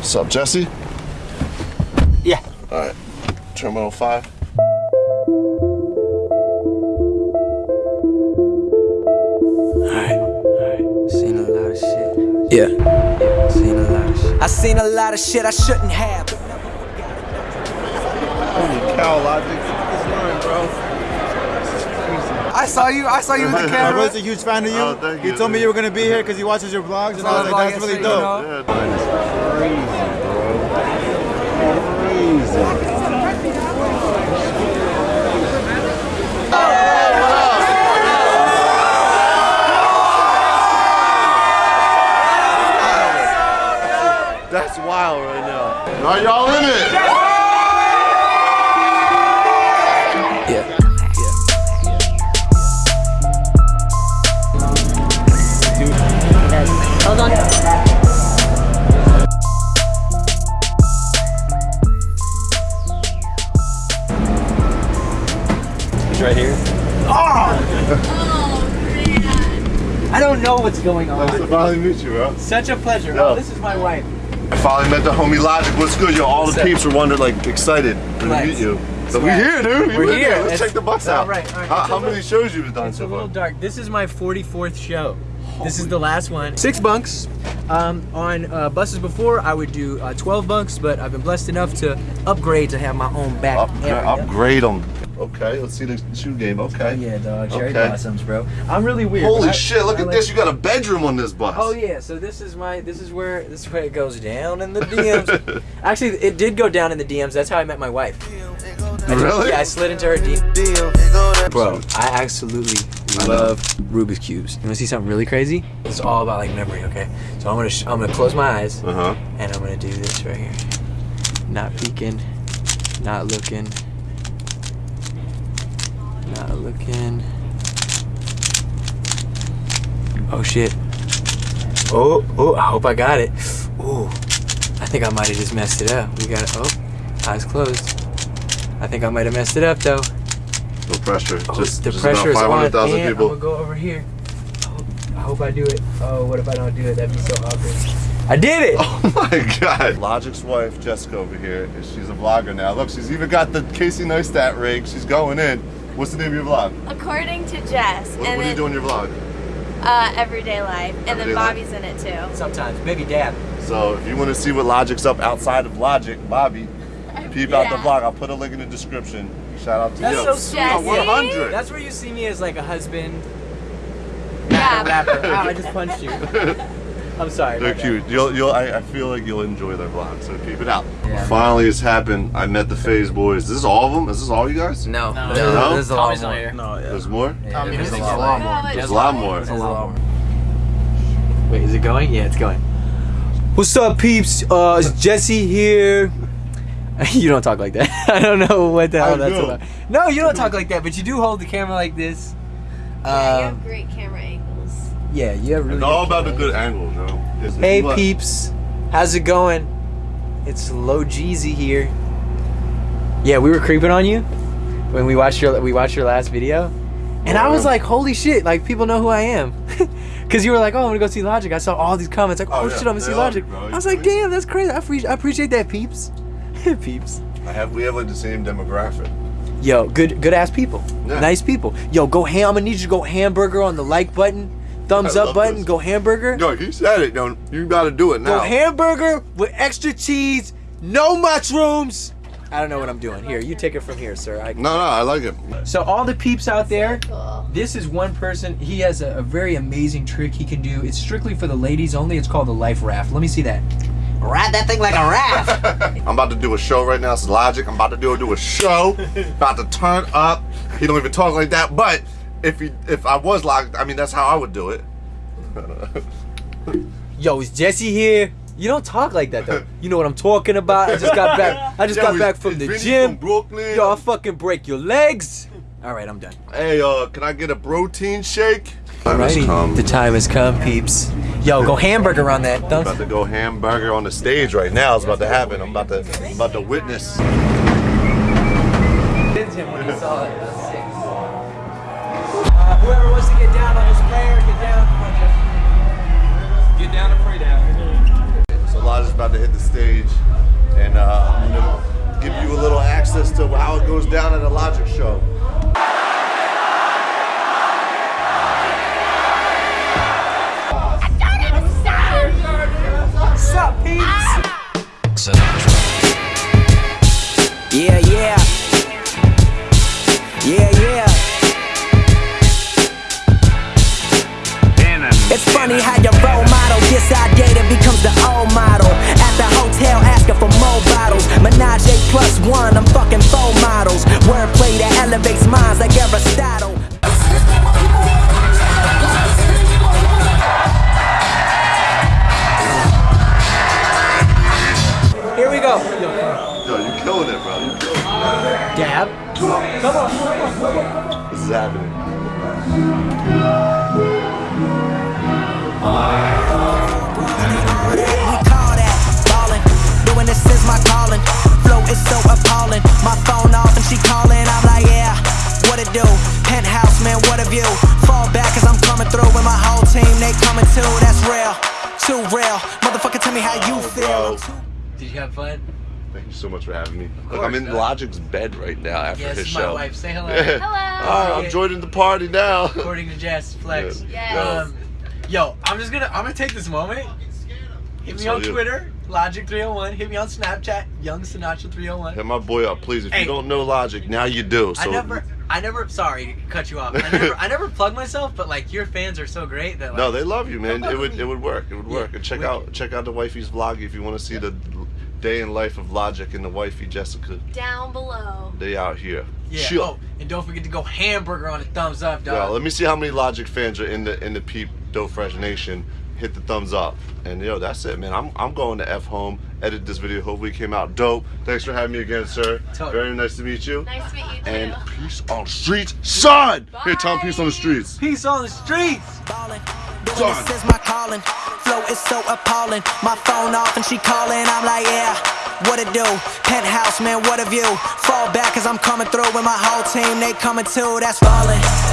What's up, Jesse? Yeah. All right. Terminal 5. Seen a lot of shit. Yeah. Seen a lot of shit. I seen a lot of shit I shouldn't have. Holy cow, Logic. I saw you. I saw you with the My camera. brother's a huge fan of you. Oh, thank he you. told me you were gonna be here because he watches your vlogs, and I was like, that's really dope. Yeah, mine is crazy, bro. Crazy. That's wild right now. Are y'all in it? Here. I don't know what's going Nice to on. finally meet you, bro. Such a pleasure. Yeah. Oh, this is my wife. I finally met the homie Logic. What's good, yo? All the What's up? peeps were wondering, like, excited to Relax. meet you. So we Swag. here, dude. We We're in here. Let's It's- check the bus out. right, all right. How, how little- many shows you've done It's a little dark. This is my 44th show. This is the last one. Six bunks. Um, on uh, buses before, I would do uh, 12 bunks, but I've been blessed enough to upgrade to have my own back Upgrade, area. upgrade them. Okay, let's see the shoe game. Okay. Yeah, dog. Cherry Okay. blossoms, bro. I'm really weird. Holy I- shit! Look I at like- this. You got a bedroom on this bus. Oh yeah, so this is my this is where this is where it goes down in the DMs. Actually, it did go down in the DMs. That's how I met my wife. I just- Really? yeah, I slid into her DM. Bro, I absolutely love Rubik's cubes. You want to see something really crazy? It's all about like memory. Okay, so I'm gonna sh- I'm gonna close my eyes Uh huh. and I'm gonna do this right here. Not peeking, not looking, not looking. Oh shit. Oh, oh, I hope I got it. Ooh, I think I might have just messed it up. We got it. Oh, eyes closed. I think I might have messed it up though. No pressure. Oh, just the just pressure is about on. 500,000 And I'm gonna go over here. I hope, I hope I do it. Oh, what if I don't do it? That'd be so awkward. I did it! Oh my god. Logic's wife, Jessica, over here, she's a vlogger now. Look, she's even got the Casey Neistat rig. She's going in. What's the name of your vlog? According to Jess, What, and what do you then do in your vlog? uh, everyday life, and Everyday then life. Bobby's in it too. Sometimes, baby dad. So if you want to see what Logic's up outside of Logic, Bobby, peep out the vlog. I'll put a link in the description. Shout out to That's you. so sweet. Jesse? 100. That's where you see me as like a husband, Yeah. rapper. Ow, I just punched you. I'm sorry. They're my bad. cute. You'll, you'll, I, I feel like you'll enjoy their vlog, so keep it out. Yeah. Finally, it's happened. I met the Phase Boys. Is this all of them? Is this all you guys? No, No. there's, No? there's a lot Tommy's more. here. No, yeah. There's more? Yeah, there's there's a a lot lot more. There's There's a lot more. There's a lot more. Wait, is it going? Yeah, it's going. What's up, peeps? Uh, it's Jesse here. you don't talk like that. I don't know what the hell I that's do. about. No, you don't talk like that, but you do hold the camera like this. Yeah, you Um, have great camera angles. Yeah, you have really. It's all about the good angles, know? It's- Hey what- peeps, how's it going? It's Low Jeezy here. Yeah, we were creeping on you when we watched your we watched your last video, and I was like, holy shit! Like people know who I am, because you were like, oh, I'm gonna go see Logic. I saw all these comments like, oh, Oh, yeah. shit, I'm gonna see Logic. bro. I was like, damn, that's crazy. I, appre- I appreciate that, peeps. peeps. I have, we have like the same demographic. Yo, good good ass people, Yeah. nice people. Yo, go ham. I'm gonna need you to go hamburger on the like button, thumbs I up button. this. Go hamburger. No, he said it. Don't you got to do it now. Go now? hamburger with extra cheese, no mushrooms. I don't know what I'm doing. Here, you take it from here, sir. I, no, no, I like it. so all the peeps out there, this is one person. He has a, a very amazing trick he can do. It's strictly for the ladies only. It's called the life raft. Let me see that. Ride that thing like a raft. I'm about to do a show right now. It's Logic. I'm about to do do a show. about to turn up. He don't even talk like that. But if he, if I was locked, I mean that's how I would do it. Yo, is Jesse here? You don't talk like that though. You know what I'm talking about. I just got back. I just Yo, got is- back from the Vinny gym. From Brooklyn. Yo, I'll fucking break your legs. All right, I'm done. Hey, uh, can I get a protein shake? Alrighty, the time has come, peeps. Yo, go hamburger on that. Thumbs. I'm about to go hamburger on the stage right now. It's about to happen. I'm about to, I'm about to witness. About to hit the stage, and uh, I'm gonna give you a little access to how it goes down at a Logic show. Go. Yo, you killing it, bro. You killing it. Dab. This is happening. We call that ballin'. Doing this is my calling. Flow is so appalling. My phone off and she calling. I'm like, yeah, what it do? Penthouse, man, what a view. Fall back cause I'm coming through with my whole team. They coming too, that's real. Too real. Motherfucker, tell me how you feel. I'm too- Did you have fun? Thank you so much for having me. Look, course, I'm in man. Logic's bed right now after Yes, his this is my wife. Say hello. Hello. All right, I'm joining the party now. According to Jess Flex. Yes. Yes. Um, yo, I'm just gonna I'm gonna take this moment. Hit me on Twitter, Logic301. Hit me on Snapchat, Young Sinatra 301. Hit my boy up, please. If Hey. you don't know Logic, now you do. So I never, I never. Sorry cut you off. I never, I never plug myself, but like your fans are so great that like, No, they love you, man. Come It would on. it would work. It would Yeah, work. And check wicked. out check out the wifey's vlog if you want to see the day in life of Logic and the wifey Jessica. Down below. They out here. yeah. Chill. Oh, and don't forget to go hamburger on a thumbs up, Yo, dog. let me see how many Logic fans are in the in the Peep Doe Fresh Nation. Hit the thumbs up. And yo, that's it, man. I'm I'm going to F home. Edit this video. Hopefully it came out dope. Thanks for having me again, sir. Totally. Very nice to meet you. Nice to meet you too. And peace on the streets, son. Here, Tom, Bye. peace on the streets. Peace on the streets. ballin'. Son. this is my calling. Flow is so appalling. My phone off and she calling. I'm like, yeah, what it do? Penthouse, man, what a view. Fall back cause I'm coming through with my whole team. They coming too, that's falling.